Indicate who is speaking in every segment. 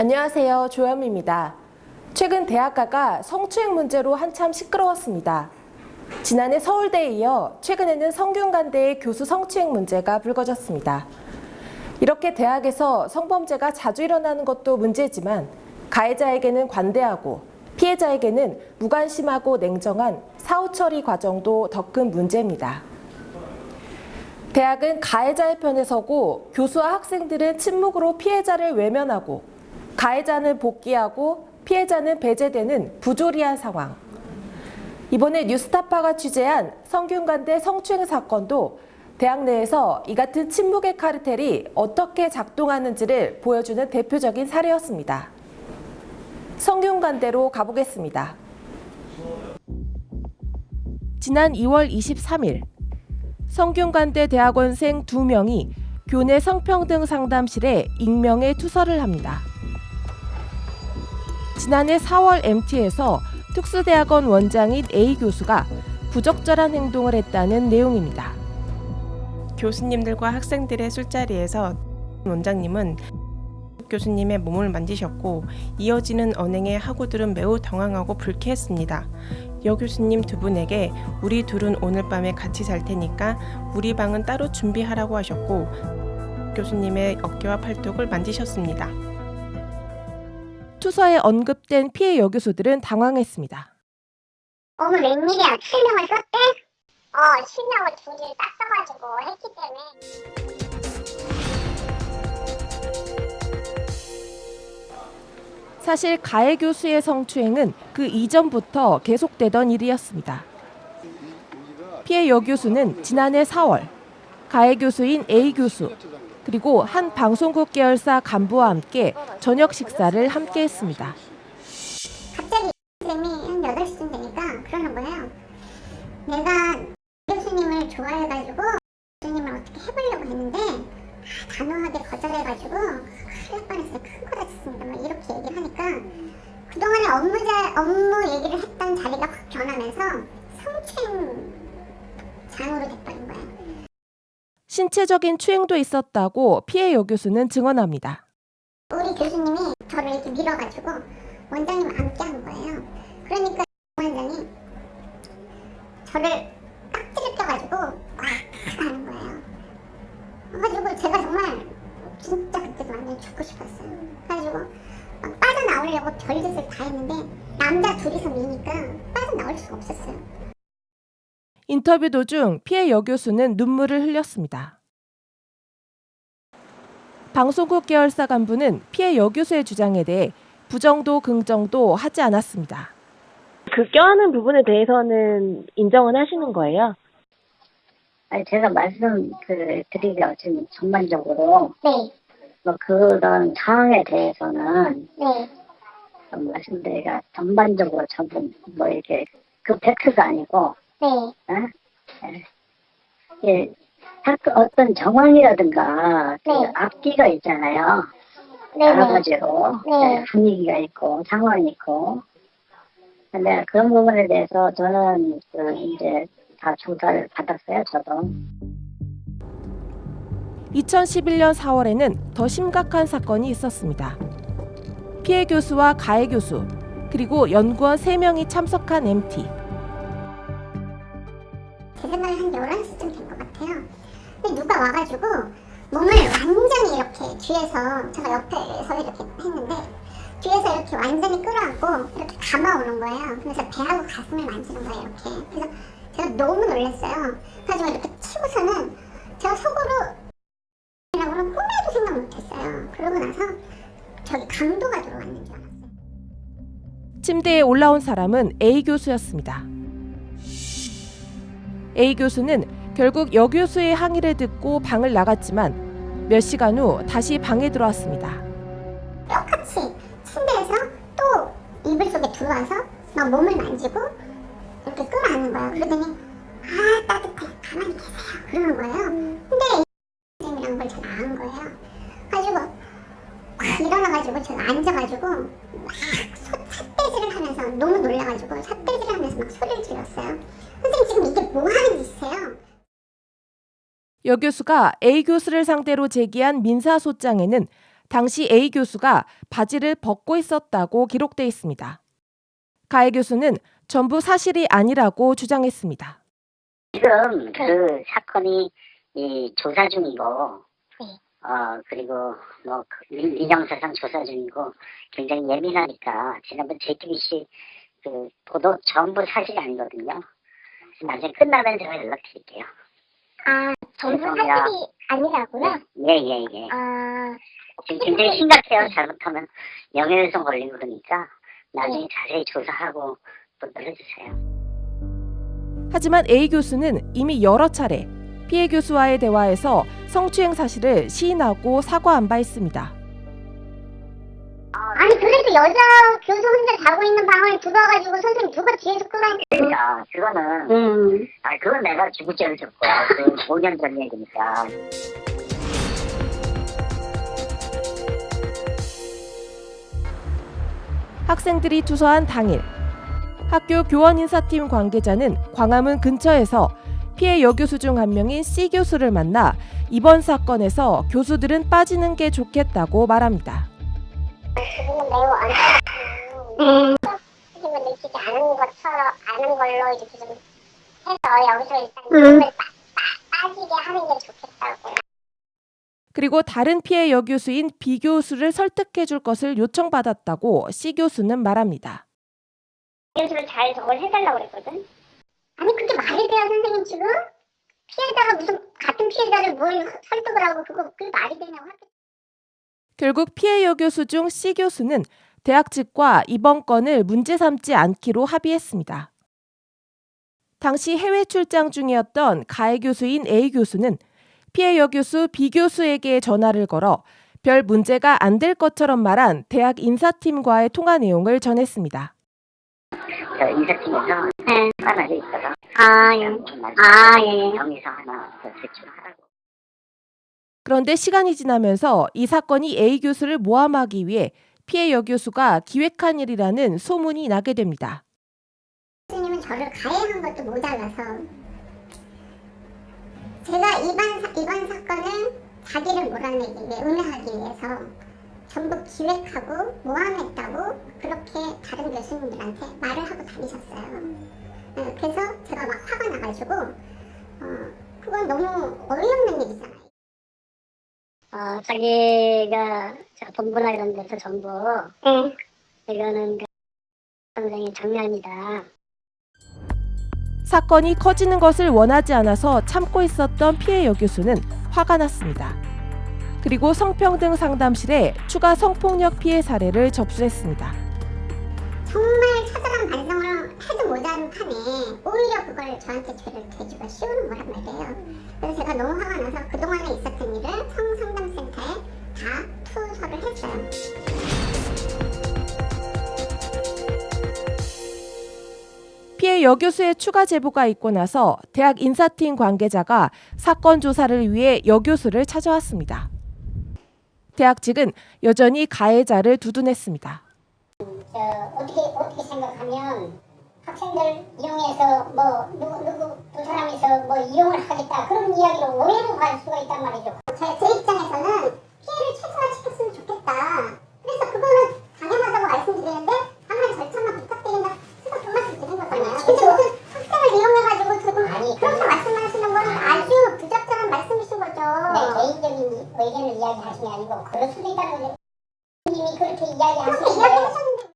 Speaker 1: 안녕하세요. 조현미입니다. 최근 대학가가 성추행 문제로 한참 시끄러웠습니다. 지난해 서울대에 이어 최근에는 성균관대의 교수 성추행 문제가 불거졌습니다. 이렇게 대학에서 성범죄가 자주 일어나는 것도 문제지만 가해자에게는 관대하고 피해자에게는 무관심하고 냉정한 사후 처리 과정도 더 큰 문제입니다. 대학은 가해자의 편에 서고 교수와 학생들은 침묵으로 피해자를 외면하고 가해자는 복귀하고 피해자는 배제되는 부조리한 상황. 이번에 뉴스타파가 취재한 성균관대 성추행 사건도 대학 내에서 이 같은 침묵의 카르텔이 어떻게 작동하는지를 보여주는 대표적인 사례였습니다. 성균관대로 가보겠습니다. 지난 2월 23일 성균관대 대학원생 2명이 교내 성평등 상담실에 익명의 투서를 합니다. 지난해 4월 MT에서 특수대학원 원장인 A 교수가 부적절한 행동을 했다는 내용입니다.
Speaker 2: 교수님들과 학생들의 술자리에서 원장님은 교수님의 몸을 만지셨고 이어지는 언행에 학우들은 매우 당황하고 불쾌했습니다. 여 교수님 두 분에게 우리 둘은 오늘 밤에 같이 잘 테니까 우리 방은 따로 준비하라고 하셨고 교수님의 어깨와 팔뚝을 만지셨습니다.
Speaker 1: 투서에 언급된 피해 여교수들은 당황했습니다.
Speaker 3: 어머 웬일이야 실명을 썼대? 어 실명을 둘이 딱 써가지고 했기 때문에
Speaker 1: 사실 가해 교수의 성추행은 그 이전부터 계속되던 일이었습니다. 피해 여교수는 지난해 4월 가해 교수인 A 교수 그리고 한 방송국 계열사 간부와 함께 저녁 식사를 함께 했습니다.
Speaker 3: 갑자기 쌤이 한 8시쯤 되니까 그러는 거예요. 내가 교수님을 좋아해가지고 교수님을 어떻게 해보려고 했는데 아, 단호하게 거절해가지고 큰일 뻔했어요. 큰거 다쳤습니다. 막 이렇게 얘기를 하니까 그동안에 업무, 자, 업무 얘기를 했던 자리가 확 변하면서 성추행 장으로 됐다는 거예요
Speaker 1: 신체적인 추행도 있었다고 피해 여교수는 증언합니다.
Speaker 3: 우리 교수님이 저를 이렇게 밀어가지고 원장님 앉게 한 거예요. 그러니까 원장이 저를 껴가지고 꽉 하는 거예요. 그래가지고 제가 정말 진짜 그때 완전 죽고 싶었어요. 그래가지고 막 빠져나오려고 별짓을 다 했는데 남자 둘이서 미니까 빠져나올 수가 없었어요.
Speaker 1: 인터뷰 도중 피해 여교수는 눈물을 흘렸습니다. 방송국 계열사 간부는 피해 여교수의 주장에 대해 부정도 긍정도 하지 않았습니다.
Speaker 4: 그 껴안은 부분에 대해서는 인정은 하시는 거예요?
Speaker 5: 아니, 제가 말씀 그 드리려 지금 전반적으로
Speaker 3: 네,
Speaker 5: 뭐 그런 상황에 대해서는
Speaker 3: 네,
Speaker 5: 좀 말씀드리기가 전반적으로 전부 뭐 이렇게 그 팩트가 아니고
Speaker 3: 네,
Speaker 5: 어? 예. 예, 사건 어떤 정황이라든가 그
Speaker 3: 네.
Speaker 5: 앞뒤가 있잖아요.
Speaker 3: 네,
Speaker 5: 여러
Speaker 3: 네,
Speaker 5: 가지로
Speaker 3: 네.
Speaker 5: 예, 분위기가 있고 상황이 있고 근데 그런 부분에 대해서 저는 그 이제 다 조사를 받았어요. 저도.
Speaker 1: 2011년 4월에는 더 심각한 사건이 있었습니다. 피해 교수와 가해 교수, 그리고 연구원 3명이 참석한 MT.
Speaker 3: 제 생각에 한 11시쯤 된 것 같아요. 근데 누가 와가지고 몸을 완전히 이렇게 뒤에서 제가 옆에서 이렇게 했는데 뒤에서 이렇게 완전히 끌어안고 이렇게 감아오는 거예요. 그래서 배하고 가슴을 만지는 거예요 이렇게. 그래서 제가 너무 놀랐어요. 그래가지고 이렇게 치고서는 제가 속으로 이라고는 꿈에도 생각 못했어요. 그러고 나서 저기 강도가 들어왔는 줄 알았어요.
Speaker 1: 침대에 올라온 사람은 A 교수였습니다. A 교수는 결국 여 교수의 항의를 듣고 방을 나갔지만 몇 시간 후 다시 방에 들어왔습니다.
Speaker 3: 똑같이 침대에서 또 이불 속에 들어와서 막 몸을 만지고 이렇게 끌어안는 거예요. 그러더니 아 따뜻해 가만히 계세요 그러는 거예요. 근데 이이라는 걸 제가 안 거예요. 가지고 확 일어나가지고 제가 앉아가지고 막 소- 삿대질을 하면서 너무 놀라가지고 삿대질을 하면서 막 소리를 질렀어요. 선생님 지금 이게 뭐 하는 짓이세요?
Speaker 1: 여 교수가 A 교수를 상대로 제기한 민사소장에는 당시 A 교수가 바지를 벗고 있었다고 기록돼 있습니다. 가해 교수는 전부 사실이 아니라고 주장했습니다.
Speaker 5: 지금 그 사건이 이 조사 중이고,
Speaker 3: 네.
Speaker 5: 어, 그리고 뭐그 민- 민정사상 조사 중이고 굉장히 예민하니까 지난번 JTBC 그 보도 전부 사실이 아니거든요. 나중에 끝나면 제가 연락드릴게요.
Speaker 3: 아, 전부
Speaker 5: 죄송해요.
Speaker 3: 사실이 아니라고요?
Speaker 5: 예, 예, 예.
Speaker 3: 아,
Speaker 5: 지금 굉장히 심각해요. 잘못하면 명예훼손 걸리고 그러니까 나중에 자세히 조사하고 보도를 해주세요.
Speaker 1: 하지만 A 교수는 이미 여러 차례 피해 교수와의 대화에서 성추행 사실을 시인하고 사과한 바 있습니다.
Speaker 3: 아니 그래도 여자 교수 혼자 자고 있는 방을 들어와가지고 선생님 누가 뒤에서 끌어안고
Speaker 5: 그러니까 그거는
Speaker 3: 음.
Speaker 5: 아 그건 내가 주구죄를 줬고 그 5년 전 얘기니까
Speaker 1: 학생들이 투서한 당일 학교 교원 인사팀 관계자는 광화문 근처에서 피해 여교수 중 한 명인 C 교수를 만나 이번 사건에서 교수들은 빠지는 게 좋겠다고 말합니다. 그리고 다른 피해 여교수인 B 교수를 설득해 줄 것을 요청받았다고 C 교수는 말합니다.
Speaker 3: 교수를 잘 저걸 해달라고 그랬거든 아니 그게 말이 돼요 선생님 지금? 피해자가 무슨 같은 피해자를 뭘 설득을 하고 그거 그게 말이 되냐고
Speaker 1: 결국 피해 여교수 중 C 교수는 대학 측과 이번 건을 문제 삼지 않기로 합의했습니다. 당시 해외 출장 중이었던 가해 교수인 A 교수는 피해 여교수 B 교수에게 전화를 걸어 별 문제가 안 될 것처럼 말한 대학 인사팀과의 통화 내용을 전했습니다.
Speaker 5: 저 인사팀에서
Speaker 3: 네.
Speaker 5: 하나 돼 있어서
Speaker 3: 아 예. 아, 예, 예.
Speaker 5: 정의서 하나 더 제출하라고
Speaker 1: 그런데 시간이 지나면서 이 사건이 A 교수를 모함하기 위해 피해 여교수가 기획한 일이라는 소문이 나게 됩니다.
Speaker 3: 교수님은 저를 가해한 것도 모자라서 제가 이번, 사, 이번 사건을 자기를 몰아내기 위해 음해하기 위해서 전부 기획하고 모함했다고 그렇게 다른 교수님들한테 말을 하고 다니셨어요. 네, 그래서 제가 막 화가 나가지고 어, 그건 너무 어이없는 일이잖아요.
Speaker 5: 어, 자기가 저 본부나 이런 데서 전부
Speaker 3: 네.
Speaker 5: 이거는 그 선생의 장난이다
Speaker 1: 사건이 커지는 것을 원하지 않아서 참고 있었던 피해 여교수는 화가 났습니다. 그리고 성평등 상담실에 추가 성폭력 피해 사례를 접수했습니다.
Speaker 3: 정말 처절한 반성을 해도 모자란 판에 오히려 그걸 저한테 죄를 대주가 씌우는 거란 말이에요. 그래서 제가 너무 화가 나서 그동안에 있었던 일을 성상담센터에 다 투서를 했어요.
Speaker 1: 피해 여교수의 추가 제보가 있고 나서 대학 인사팀 관계자가 사건 조사를 위해 여교수를 찾아왔습니다. 대학 측은 여전히 가해자를 두둔했습니다.
Speaker 3: 저 어떻게 어떻게 생각하면 학생들 이용해서 뭐 누구 누구 두 사람이서 뭐 이용을 하겠다 그런 이야기로 오해로 갈 수가 있단 말이죠. 제, 제 입장에서는 피해를 최소화시켰으면 좋겠다. 그래서 그거는 당연하다고 말씀드리는데 다만 절차만 부탁드린다. 그래서 그 말씀 드린 거잖아요. 근데 무슨 학생을 이용해가지고 지금 그렇게 말씀하시는 건 아주 부적절한 말씀이신 거죠. 네, 개인적인 의견을 그럴 수도 있다는 거죠. 님이 그렇게 이야기하시는데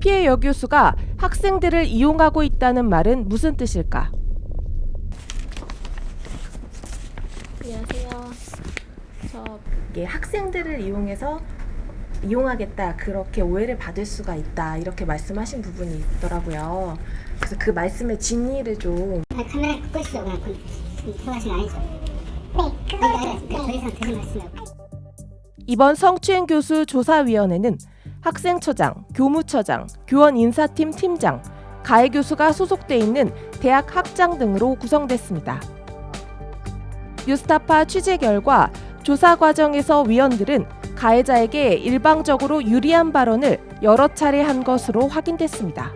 Speaker 1: 피해 여교수가 학생들을 이용하고 있다는 말은 무슨 뜻일까?
Speaker 6: 안녕하세요. 저
Speaker 1: 이게 학생들을 이용해서 이용하겠다 그렇게 오해를 받을 수가 있다 이렇게 말씀하신 부분이 있더라고요. 그래서 그 말씀의 진위를 좀
Speaker 3: 아, 카메라 끄시죠 그냥 통화하시는 아니죠? 네, 그거 네, 더 이상
Speaker 1: 이번 성추행 교수 조사위원회는 학생처장, 교무처장, 교원 인사팀 팀장, 가해 교수가 소속돼 있는 대학 학장 등으로 구성됐습니다. 뉴스타파 취재 결과 조사 과정에서 위원들은 가해자에게 일방적으로 유리한 발언을 여러 차례 한 것으로 확인됐습니다.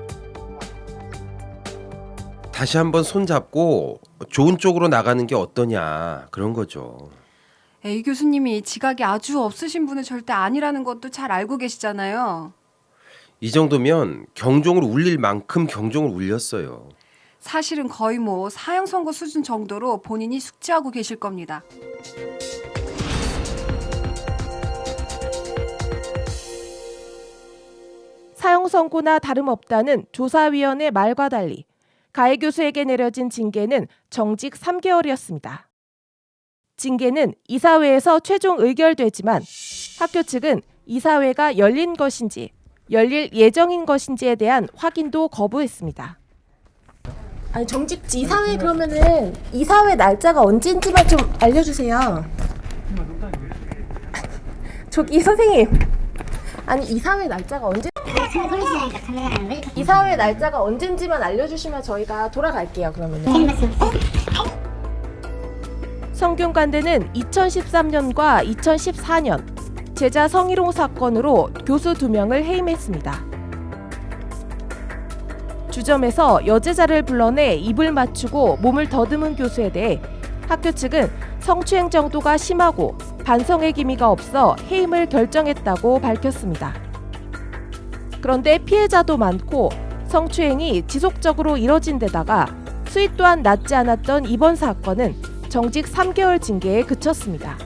Speaker 7: 다시 한번 손잡고 좋은 쪽으로 나가는 게 어떠냐 그런 거죠. A 교수님이 지각이 아주 없으신 분은 절대 아니라는 것도 잘 알고 계시잖아요.
Speaker 8: 이 정도면 경종을 울릴 만큼 경종을 울렸어요.
Speaker 7: 사실은 거의 뭐 사형 선고 수준 정도로 본인이 숙지하고 계실 겁니다.
Speaker 1: 사형 선고나 다름없다는 조사위원의 말과 달리 가해 교수에게 내려진 징계는 정직 3개월이었습니다. 징계는 이사회에서 최종 의결되지만 학교 측은 이사회가 열린 것인지 열릴 예정인 것인지에 대한 확인도 거부했습니다. 아니 정직 이사회 그러면은 이사회 날짜가 언제인지만 좀 알려주세요. 저기 선생님, 아니 이사회 날짜가 언제? 이사회 날짜가 언젠지만 알려주시면 저희가 돌아갈게요.
Speaker 3: 말씀 없어요?
Speaker 1: 성균관대는 2013년과 2014년 제자 성희롱 사건으로 교수 두 명을 해임했습니다. 주점에서 여제자를 불러내 입을 맞추고 몸을 더듬은 교수에 대해 학교 측은 성추행 정도가 심하고 반성의 기미가 없어 해임을 결정했다고 밝혔습니다. 그런데 피해자도 많고 성추행이 지속적으로 이뤄진 데다가 수위 또한 낮지 않았던 이번 사건은 정직 3개월 징계에 그쳤습니다.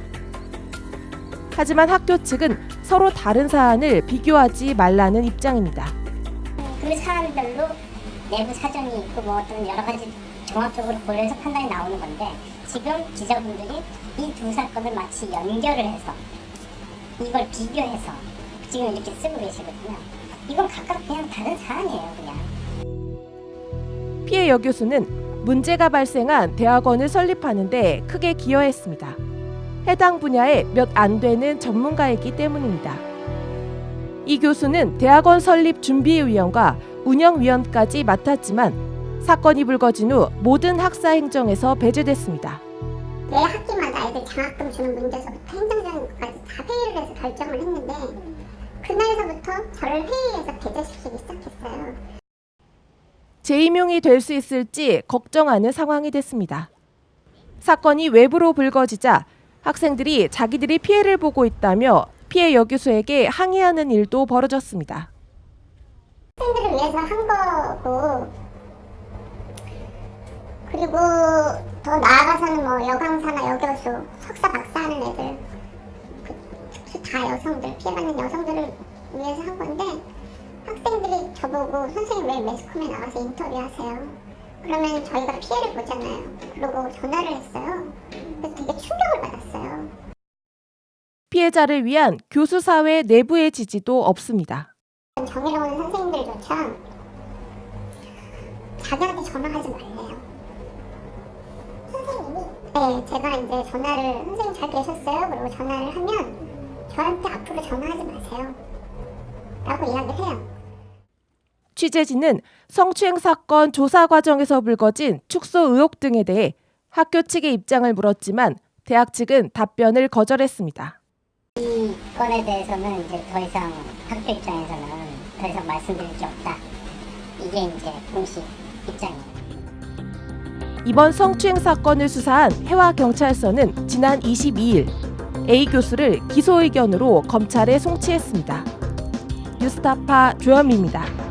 Speaker 1: 하지만 학교 측은 서로 다른 사안을 비교하지 말라는 입장입니다.
Speaker 3: 그 사안별로 내부 사정이 있고 뭐 어떤 여러 가지 종합적으로 고려해서 판단이 나오는 건데 지금 기자분들이 이 두 사건을 마치 연결을 해서 이걸 비교해서 지금 이렇게 쓰고 계시거든요. 이건 각각 그냥 다른 사안이에요, 그냥.
Speaker 1: 피해 여 교수는 문제가 발생한 대학원을 설립하는데 크게 기여했습니다. 해당 분야에 몇 안 되는 전문가이기 때문입니다. 이 교수는 대학원 설립 준비위원과 운영위원까지 맡았지만 사건이 불거진 후 모든 학사 행정에서 배제됐습니다.
Speaker 3: 매 학기마다 애들 장학금 주는 문제서부터 행정장까지 다 회의를 해서 결정을 했는데 그날서부터 저를 회의에서 배제시키기 시작했어요.
Speaker 1: 재임용이 될 수 있을지 걱정하는 상황이 됐습니다. 사건이 외부로 불거지자 학생들이 자기들이 피해를 보고 있다며 피해 여교수에게 항의하는 일도 벌어졌습니다.
Speaker 3: 학생들을 위해서 한 거고 그리고 더 나아가서는 뭐 여강사나 여교수, 석사, 박사 하는 애들 그, 특히 다 여성들, 피해받는 여성들을 위해서 한 건데 학생들이 저보고 선생님 왜 매스컴에 나가서 인터뷰하세요? 그러면 저희가 피해를 보잖아요. 그러고 전화를 했어요. 그래서 되게 충격을 받았어요.
Speaker 1: 피해자를 위한 교수 사회 내부의 지지도 없습니다.
Speaker 3: 정의로운 선생님들조차 자기한테 전화하지 말래요. 선생님이? 네, 제가 이제 전화를 선생님 잘 계셨어요? 그리고 전화를 하면 저한테 앞으로 전화하지 마세요. 라고 이야기를 해요.
Speaker 1: 취재진은 성추행 사건 조사 과정에서 불거진 축소 의혹 등에 대해 학교 측의 입장을 물었지만 대학 측은 답변을 거절했습니다.
Speaker 3: 이 건에 대해서는 이제 더 이상 학교 입장에서는 더 이상 말씀드릴 게 없다. 이게 이제 공식 입장이에요.
Speaker 1: 이번 성추행 사건을 수사한 해와경찰서는 지난 22일 A 교수를 기소 의견으로 검찰에 송치했습니다. 뉴스타파 조현미입니다.